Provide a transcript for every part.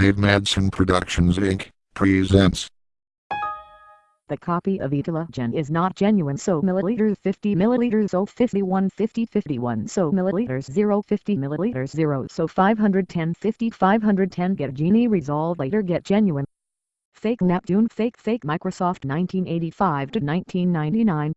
Dave Madsen Productions Inc. presents. The copy of Etalogen is not genuine so milliliters 50 milliliters 0 51 50 51 so milliliters 0 50 milliliters 0 so 510 50 510 get genie resolve later get genuine. Fake Neptune Fake Fake Microsoft 1985 to 1999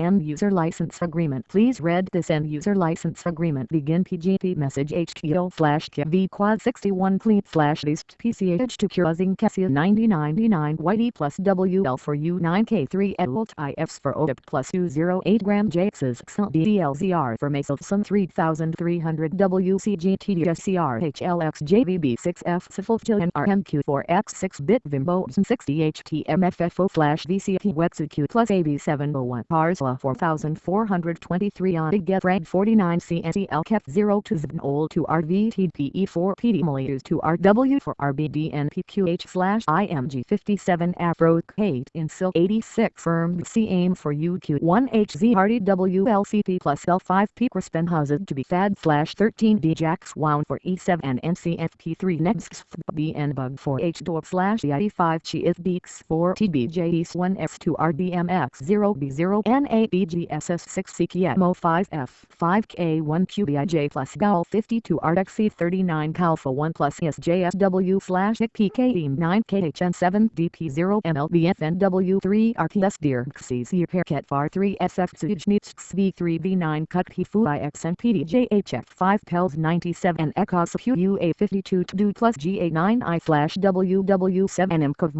End User License Agreement. Please read this End User License Agreement. Begin PGP message HTTP slash KV quad 61 clean slash least PCH to curazing Cassia 9099 YD plus WL for U9K3 adult IFs for ODIP plus U08 gram JXs DLZR for Maselson 3300 WCGTDSCR HLX JVB6F Sifiltil and RMQ4X 6-bit Vimbo 60 HTMFFO flash VCP Wexuq plus AB701 Pars 4423 on a 49 CNCL KEF 0 to ZNOL 2 RVTPE 4 PDMLUs 2 RW 4 RBDNPQH slash IMG 57 Afro 8 in SIL 86 firm C aim for UQ 1 HZRDWLCP plus L5 P Crispen Houses to be FAD slash 13 D Jax Wound for E7 and NCFP3 Next BN Bug 4 H Dorp slash EID5 Chi is Beaks 4 TBJEs 1 X 2 RBMX 0B0 N 1ABGSS6CKMO5F5K1QBIJ plus GAL 52 RDXC 39 Calpha 1 plus ESJSW slash ICPKE 9KHN7DP0 MLBFNW3 RTS Deer XCZ Perket VAR 3 SF Sujnitsk V3B9 Cut Hifui XNPDJHF5 PELS 97 ECOS QUA52 TDU plus GA9I slash WW7 MCOV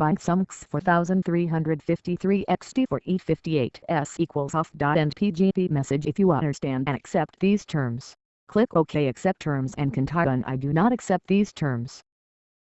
4353 XT4E58S equals message if you understand and accept these terms. Click OK accept terms and continue I do not accept these terms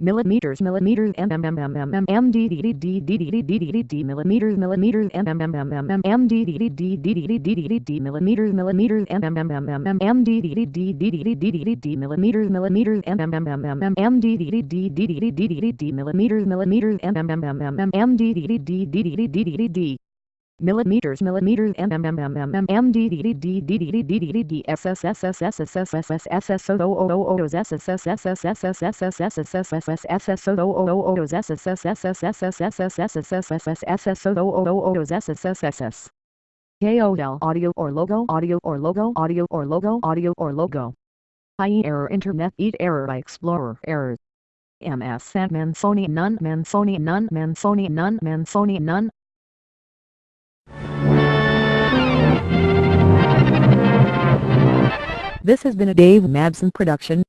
millimeters millimeters mm mm mm mm mm millimeters millimeters mm mm mm mm mm millimeters millimeters mm mm mm mm mm millimeters millimeters mm mm mm mm mm millimeters millimeters mm mm mm mm mm millimeters millimeters mm mm mm mm mm d d d d d d d d d d d s s s s s s s s s s s o o o o s s s s s s s s s s s s s s s s s o o o o s s s s s s s s s s s s s s s s s o o o o s s s s s s KOL audio or logo audio or logo audio or logo audio or logo IE error internet eat error by explorer error MS Sandman Sony none man Sony none man none man none This has been a Dave Madsen production.